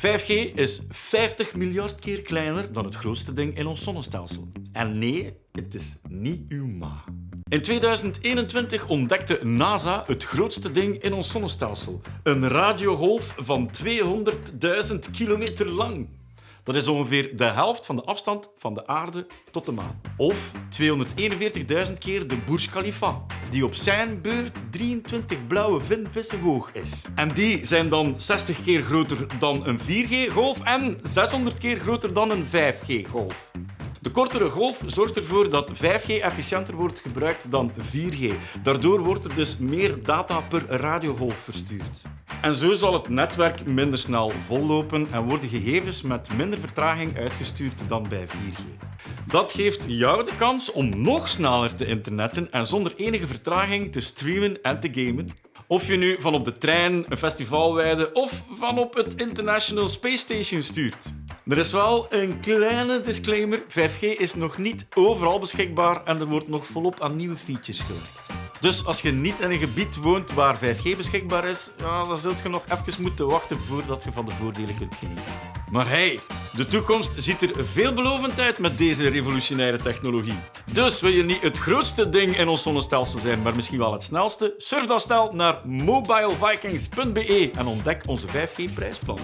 5G is 50 miljard keer kleiner dan het grootste ding in ons zonnestelsel. En nee, het is niet uw ma. In 2021 ontdekte NASA het grootste ding in ons zonnestelsel. Een radiogolf van 200.000 kilometer lang. Dat is ongeveer de helft van de afstand van de aarde tot de maan. Of 241.000 keer de Burj Khalifa, die op zijn beurt 23 blauwe vinvissen hoog is. En die zijn dan 60 keer groter dan een 4G-golf en 600 keer groter dan een 5G-golf. De kortere golf zorgt ervoor dat 5G efficiënter wordt gebruikt dan 4G. Daardoor wordt er dus meer data per radiogolf verstuurd. En zo zal het netwerk minder snel vollopen en worden gegevens met minder vertraging uitgestuurd dan bij 4G. Dat geeft jou de kans om nog sneller te internetten en zonder enige vertraging te streamen en te gamen. Of je nu van op de trein, een festivalweide of van op het International Space Station stuurt. Er is wel een kleine disclaimer. 5G is nog niet overal beschikbaar en er wordt nog volop aan nieuwe features gewerkt. Dus als je niet in een gebied woont waar 5G beschikbaar is, dan zult je nog even moeten wachten voordat je van de voordelen kunt genieten. Maar hey, de toekomst ziet er veelbelovend uit met deze revolutionaire technologie. Dus wil je niet het grootste ding in ons zonnestelsel zijn, maar misschien wel het snelste? Surf dan snel naar mobilevikings.be en ontdek onze 5G-prijsplan.